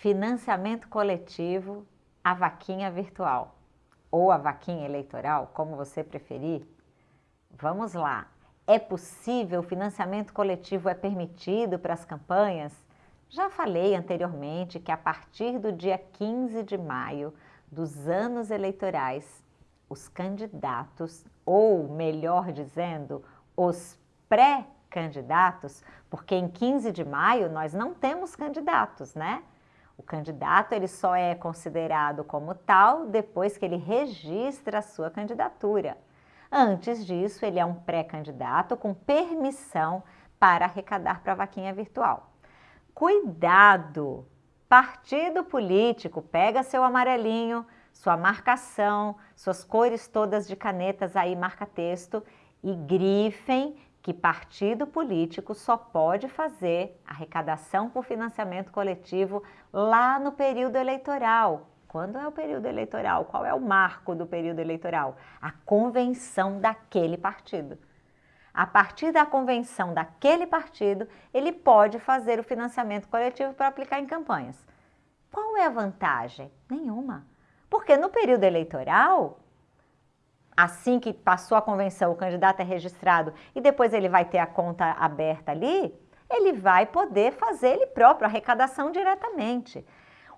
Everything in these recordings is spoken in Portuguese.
financiamento coletivo, a vaquinha virtual ou a vaquinha eleitoral, como você preferir. Vamos lá. É possível, financiamento coletivo é permitido para as campanhas? Já falei anteriormente que a partir do dia 15 de maio dos anos eleitorais, os candidatos, ou melhor dizendo, os pré-candidatos, porque em 15 de maio nós não temos candidatos, né? O candidato ele só é considerado como tal depois que ele registra a sua candidatura. Antes disso, ele é um pré-candidato com permissão para arrecadar para a vaquinha virtual. Cuidado! Partido político, pega seu amarelinho, sua marcação, suas cores todas de canetas aí, marca-texto e grifem que partido político só pode fazer arrecadação por financiamento coletivo lá no período eleitoral. Quando é o período eleitoral? Qual é o marco do período eleitoral? A convenção daquele partido. A partir da convenção daquele partido, ele pode fazer o financiamento coletivo para aplicar em campanhas. Qual é a vantagem? Nenhuma. Porque no período eleitoral, assim que passou a convenção, o candidato é registrado e depois ele vai ter a conta aberta ali, ele vai poder fazer ele próprio, arrecadação diretamente.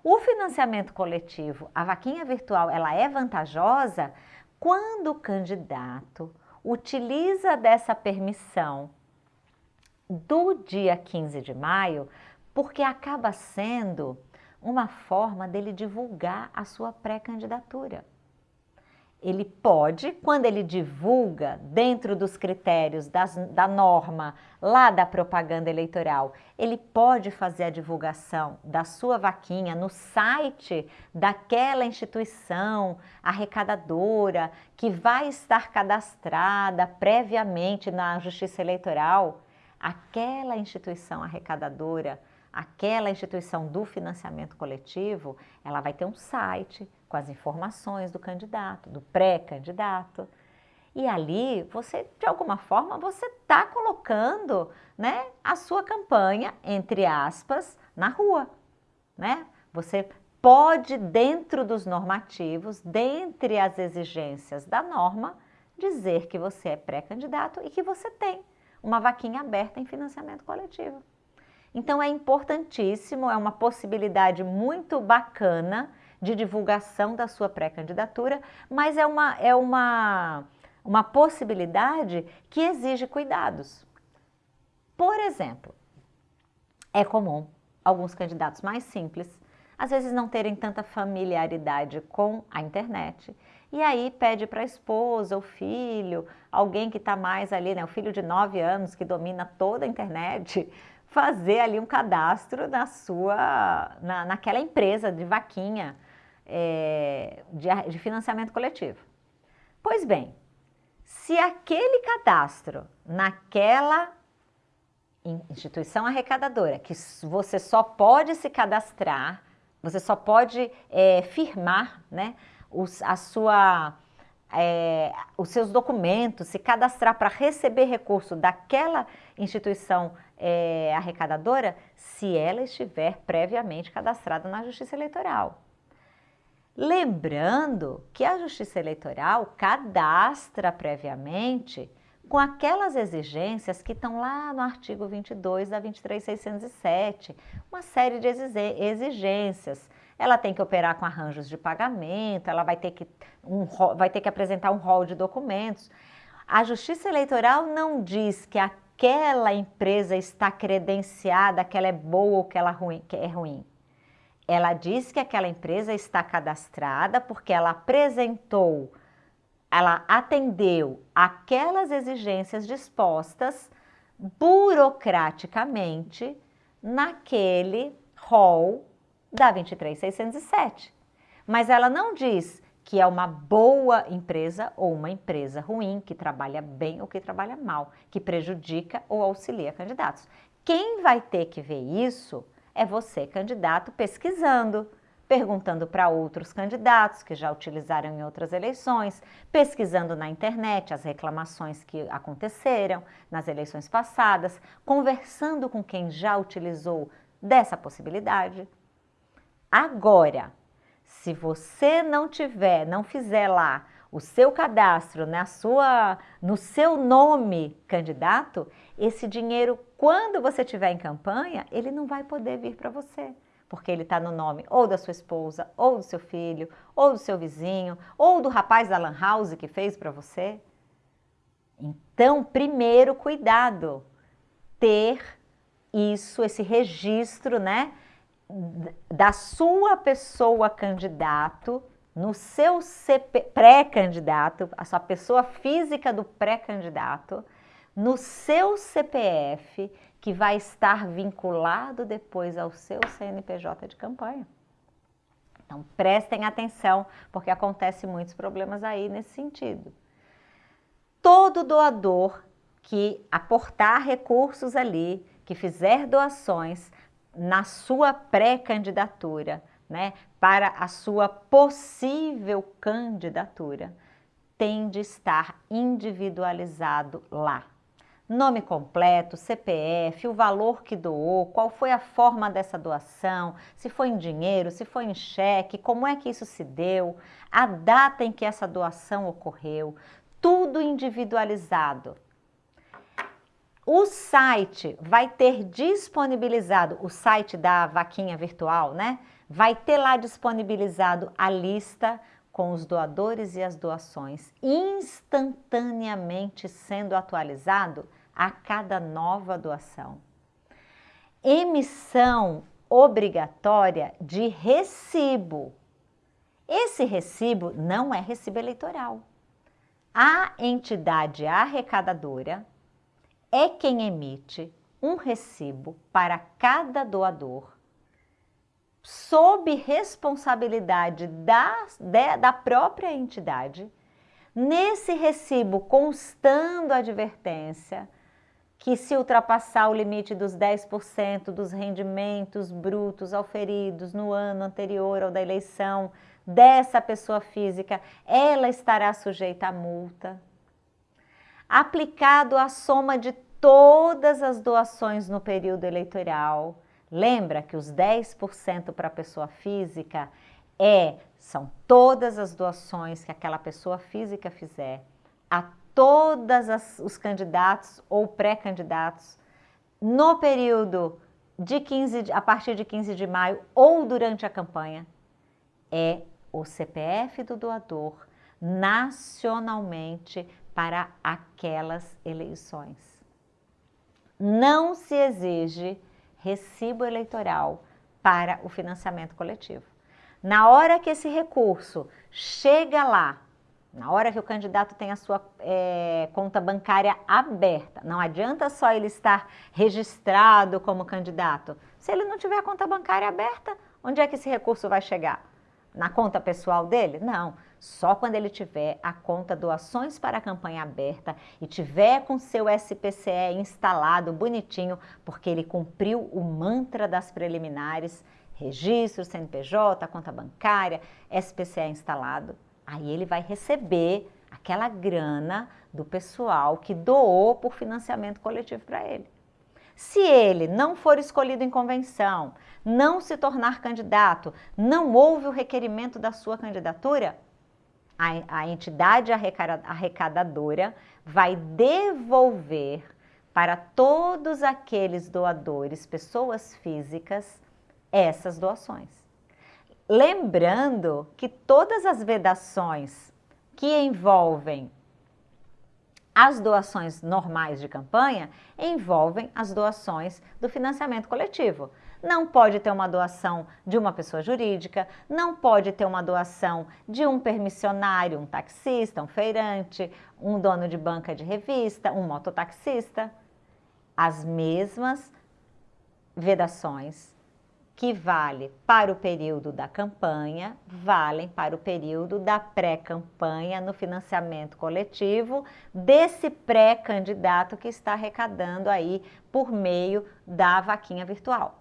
O financiamento coletivo, a vaquinha virtual, ela é vantajosa quando o candidato utiliza dessa permissão do dia 15 de maio, porque acaba sendo uma forma dele divulgar a sua pré-candidatura ele pode, quando ele divulga dentro dos critérios das, da norma lá da propaganda eleitoral, ele pode fazer a divulgação da sua vaquinha no site daquela instituição arrecadadora que vai estar cadastrada previamente na Justiça Eleitoral. Aquela instituição arrecadadora, aquela instituição do financiamento coletivo, ela vai ter um site com as informações do candidato, do pré-candidato. E ali, você, de alguma forma, você está colocando né, a sua campanha, entre aspas, na rua. Né? Você pode, dentro dos normativos, dentre as exigências da norma, dizer que você é pré-candidato e que você tem uma vaquinha aberta em financiamento coletivo. Então é importantíssimo, é uma possibilidade muito bacana de divulgação da sua pré-candidatura, mas é uma, é uma, uma possibilidade que exige cuidados. Por exemplo, é comum alguns candidatos mais simples, às vezes não terem tanta familiaridade com a internet, e aí pede para a esposa, o filho, alguém que está mais ali, né, o filho de 9 anos que domina toda a internet, fazer ali um cadastro na sua, na, naquela empresa de vaquinha, é, de, de financiamento coletivo. Pois bem, se aquele cadastro naquela instituição arrecadadora, que você só pode se cadastrar, você só pode é, firmar né, os, a sua, é, os seus documentos, se cadastrar para receber recurso daquela instituição é, arrecadadora, se ela estiver previamente cadastrada na Justiça Eleitoral. Lembrando que a Justiça Eleitoral cadastra previamente com aquelas exigências que estão lá no artigo 22 da 23607, uma série de exigências. Ela tem que operar com arranjos de pagamento, ela vai ter que, um, vai ter que apresentar um rol de documentos. A Justiça Eleitoral não diz que aquela empresa está credenciada, que ela é boa ou que ela é ruim. Ela diz que aquela empresa está cadastrada porque ela apresentou, ela atendeu aquelas exigências dispostas burocraticamente naquele rol da 23607. Mas ela não diz que é uma boa empresa ou uma empresa ruim, que trabalha bem ou que trabalha mal, que prejudica ou auxilia candidatos. Quem vai ter que ver isso é você, candidato, pesquisando, perguntando para outros candidatos que já utilizaram em outras eleições, pesquisando na internet as reclamações que aconteceram nas eleições passadas, conversando com quem já utilizou dessa possibilidade. Agora, se você não tiver, não fizer lá o seu cadastro na sua, no seu nome candidato, esse dinheiro, quando você estiver em campanha, ele não vai poder vir para você porque ele está no nome ou da sua esposa, ou do seu filho, ou do seu vizinho, ou do rapaz da Lan House que fez para você. Então, primeiro, cuidado, ter isso, esse registro, né, da sua pessoa candidato, no seu pré-candidato, a sua pessoa física do pré-candidato, no seu CPF que vai estar vinculado depois ao seu CNPJ de campanha. Então, prestem atenção, porque acontecem muitos problemas aí nesse sentido. Todo doador que aportar recursos ali, que fizer doações na sua pré-candidatura, né, para a sua possível candidatura, tem de estar individualizado lá nome completo, CPF, o valor que doou, qual foi a forma dessa doação, se foi em dinheiro, se foi em cheque, como é que isso se deu, a data em que essa doação ocorreu, tudo individualizado. O site vai ter disponibilizado, o site da vaquinha virtual, né? Vai ter lá disponibilizado a lista com os doadores e as doações instantaneamente sendo atualizado a cada nova doação. Emissão obrigatória de recibo. Esse recibo não é recibo eleitoral. A entidade arrecadadora é quem emite um recibo para cada doador sob responsabilidade da, de, da própria entidade, nesse recibo constando a advertência que se ultrapassar o limite dos 10% dos rendimentos brutos auferidos no ano anterior ao da eleição dessa pessoa física, ela estará sujeita à multa. Aplicado a soma de todas as doações no período eleitoral, Lembra que os 10% para a pessoa física é, são todas as doações que aquela pessoa física fizer a todos os candidatos ou pré-candidatos no período de 15, a partir de 15 de maio ou durante a campanha, é o CPF do doador nacionalmente para aquelas eleições. Não se exige recibo eleitoral para o financiamento coletivo. Na hora que esse recurso chega lá, na hora que o candidato tem a sua é, conta bancária aberta, não adianta só ele estar registrado como candidato. Se ele não tiver a conta bancária aberta, onde é que esse recurso vai chegar? Na conta pessoal dele? Não. Só quando ele tiver a conta doações para a campanha aberta e tiver com seu SPCE instalado bonitinho, porque ele cumpriu o mantra das preliminares, registro, CNPJ, conta bancária, SPCE instalado, aí ele vai receber aquela grana do pessoal que doou por financiamento coletivo para ele. Se ele não for escolhido em convenção, não se tornar candidato, não houve o requerimento da sua candidatura, a, a entidade arrecadadora vai devolver para todos aqueles doadores, pessoas físicas, essas doações. Lembrando que todas as vedações que envolvem as doações normais de campanha envolvem as doações do financiamento coletivo. Não pode ter uma doação de uma pessoa jurídica, não pode ter uma doação de um permissionário, um taxista, um feirante, um dono de banca de revista, um mototaxista. As mesmas vedações que vale para o período da campanha, valem para o período da pré-campanha no financiamento coletivo desse pré-candidato que está arrecadando aí por meio da vaquinha virtual.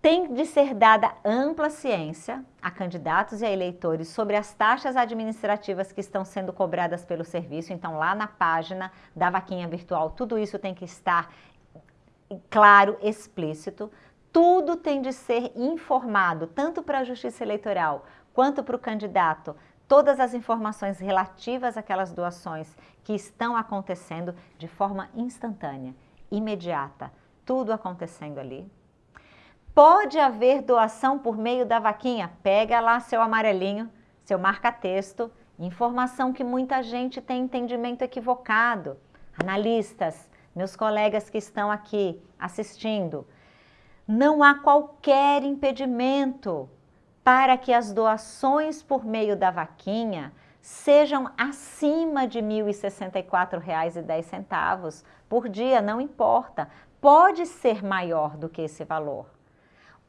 Tem de ser dada ampla ciência a candidatos e a eleitores sobre as taxas administrativas que estão sendo cobradas pelo serviço. Então, lá na página da vaquinha virtual, tudo isso tem que estar claro, explícito tudo tem de ser informado, tanto para a Justiça Eleitoral quanto para o candidato, todas as informações relativas àquelas doações que estão acontecendo de forma instantânea, imediata, tudo acontecendo ali. Pode haver doação por meio da vaquinha, pega lá seu amarelinho, seu marca-texto, informação que muita gente tem entendimento equivocado. Analistas, meus colegas que estão aqui assistindo, não há qualquer impedimento para que as doações por meio da vaquinha sejam acima de R$ 1.064,10 por dia, não importa. Pode ser maior do que esse valor.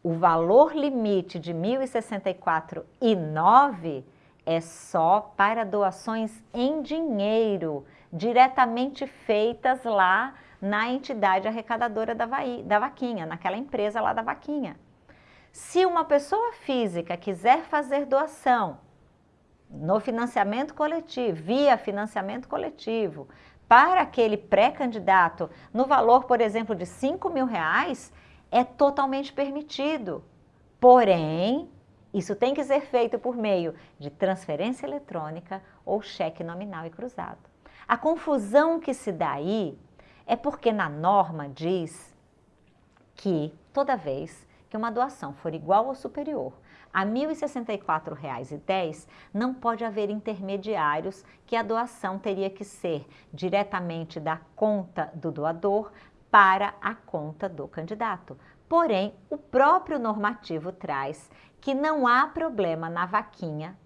O valor limite de R$ 1.064,09 é só para doações em dinheiro, diretamente feitas lá na entidade arrecadadora da, da vaquinha, naquela empresa lá da vaquinha. Se uma pessoa física quiser fazer doação no financiamento coletivo, via financiamento coletivo, para aquele pré-candidato no valor, por exemplo, de 5 mil reais, é totalmente permitido. Porém, isso tem que ser feito por meio de transferência eletrônica ou cheque nominal e cruzado. A confusão que se dá aí é porque na norma diz que toda vez que uma doação for igual ou superior a R$ 1.064,10, não pode haver intermediários que a doação teria que ser diretamente da conta do doador para a conta do candidato. Porém, o próprio normativo traz que não há problema na vaquinha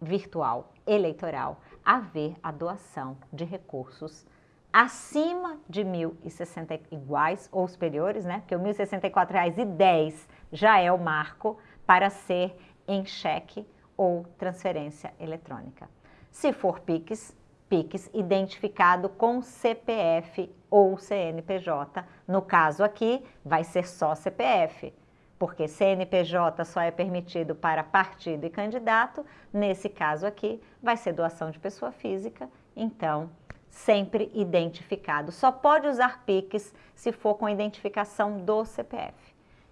virtual eleitoral haver a doação de recursos acima de 1.060 iguais ou superiores, né? Porque o R$ 1.064,10 já é o marco para ser em cheque ou transferência eletrônica. Se for PIX, PIX identificado com CPF ou CNPJ. No caso aqui, vai ser só CPF, porque CNPJ só é permitido para partido e candidato. Nesse caso aqui, vai ser doação de pessoa física, então sempre identificado. Só pode usar PIX se for com identificação do CPF.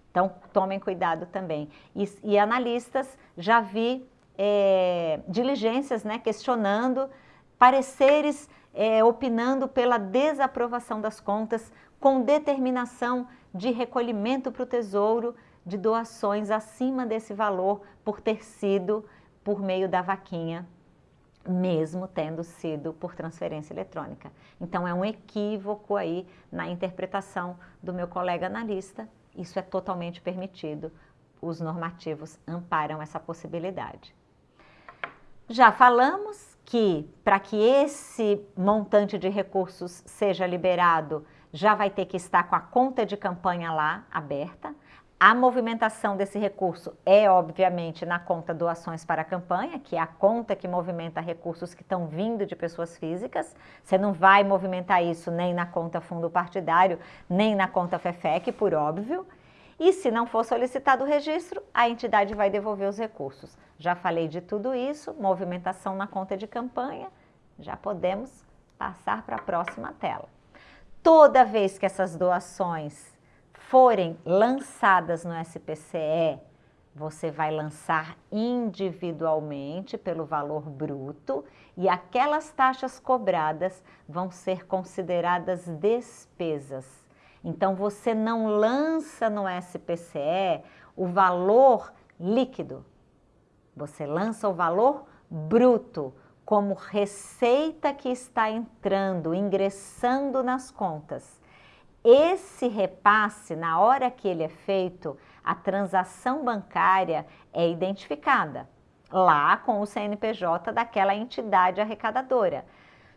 Então, tomem cuidado também. E, e analistas, já vi é, diligências né, questionando, pareceres é, opinando pela desaprovação das contas com determinação de recolhimento para o Tesouro de doações acima desse valor por ter sido por meio da vaquinha mesmo tendo sido por transferência eletrônica. Então é um equívoco aí na interpretação do meu colega analista, isso é totalmente permitido, os normativos amparam essa possibilidade. Já falamos que para que esse montante de recursos seja liberado, já vai ter que estar com a conta de campanha lá aberta, a movimentação desse recurso é, obviamente, na conta doações para a campanha, que é a conta que movimenta recursos que estão vindo de pessoas físicas. Você não vai movimentar isso nem na conta fundo partidário, nem na conta FEFEC, por óbvio. E se não for solicitado o registro, a entidade vai devolver os recursos. Já falei de tudo isso, movimentação na conta de campanha, já podemos passar para a próxima tela. Toda vez que essas doações forem lançadas no SPCE, você vai lançar individualmente pelo valor bruto e aquelas taxas cobradas vão ser consideradas despesas. Então, você não lança no SPCE o valor líquido, você lança o valor bruto, como receita que está entrando, ingressando nas contas. Esse repasse, na hora que ele é feito, a transação bancária é identificada lá com o CNPJ daquela entidade arrecadadora.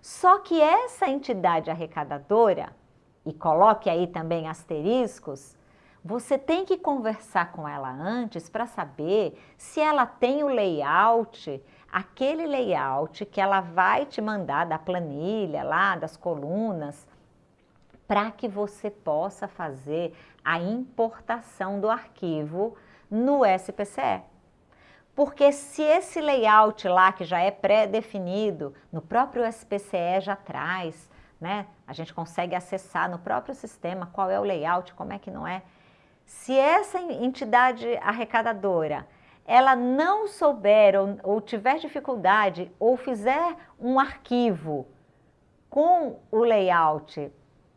Só que essa entidade arrecadadora, e coloque aí também asteriscos, você tem que conversar com ela antes para saber se ela tem o layout, aquele layout que ela vai te mandar da planilha lá, das colunas, para que você possa fazer a importação do arquivo no SPCE. Porque se esse layout lá, que já é pré-definido, no próprio SPCE já traz, né? A gente consegue acessar no próprio sistema qual é o layout, como é que não é. Se essa entidade arrecadadora ela não souber ou, ou tiver dificuldade ou fizer um arquivo com o layout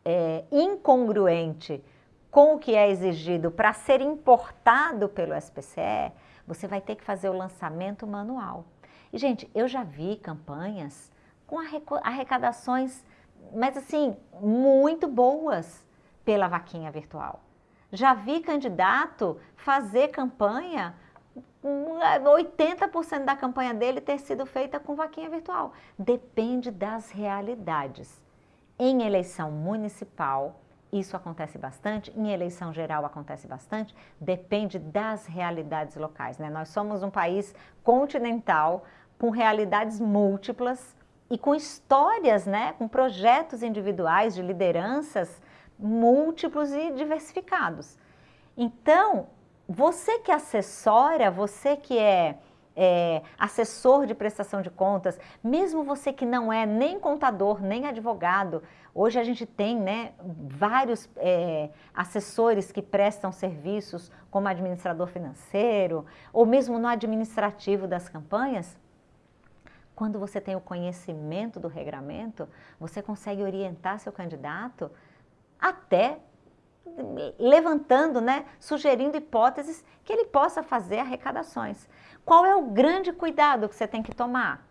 é, incongruente com o que é exigido para ser importado pelo SPCE, você vai ter que fazer o lançamento manual. E, gente, eu já vi campanhas com arrecadações, mas assim, muito boas pela vaquinha virtual. Já vi candidato fazer campanha 80% da campanha dele ter sido feita com vaquinha virtual. Depende das realidades. Em eleição municipal, isso acontece bastante, em eleição geral acontece bastante, depende das realidades locais. Né? Nós somos um país continental, com realidades múltiplas e com histórias, né? com projetos individuais de lideranças múltiplos e diversificados. Então, você que assessora, você que é, é, assessor de prestação de contas, mesmo você que não é nem contador, nem advogado, hoje a gente tem né, vários é, assessores que prestam serviços como administrador financeiro, ou mesmo no administrativo das campanhas, quando você tem o conhecimento do regramento, você consegue orientar seu candidato até levantando, né, sugerindo hipóteses que ele possa fazer arrecadações. Qual é o grande cuidado que você tem que tomar?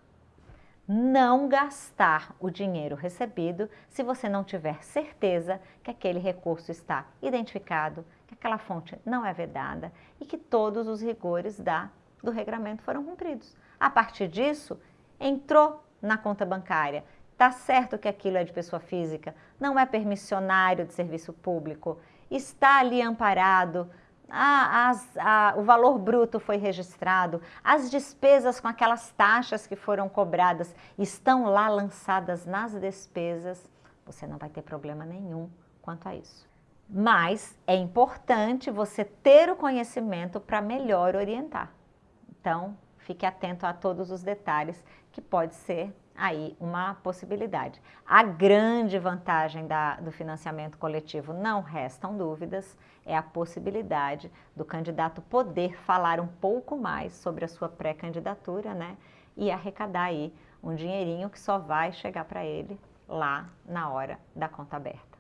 Não gastar o dinheiro recebido se você não tiver certeza que aquele recurso está identificado, que aquela fonte não é vedada e que todos os rigores da, do regramento foram cumpridos. A partir disso, entrou na conta bancária, Está certo que aquilo é de pessoa física, não é permissionário de serviço público, está ali amparado, as, a, o valor bruto foi registrado, as despesas com aquelas taxas que foram cobradas estão lá lançadas nas despesas, você não vai ter problema nenhum quanto a isso. Mas é importante você ter o conhecimento para melhor orientar. Então, fique atento a todos os detalhes que pode ser aí uma possibilidade. A grande vantagem da, do financiamento coletivo, não restam dúvidas, é a possibilidade do candidato poder falar um pouco mais sobre a sua pré-candidatura, né? E arrecadar aí um dinheirinho que só vai chegar para ele lá na hora da conta aberta.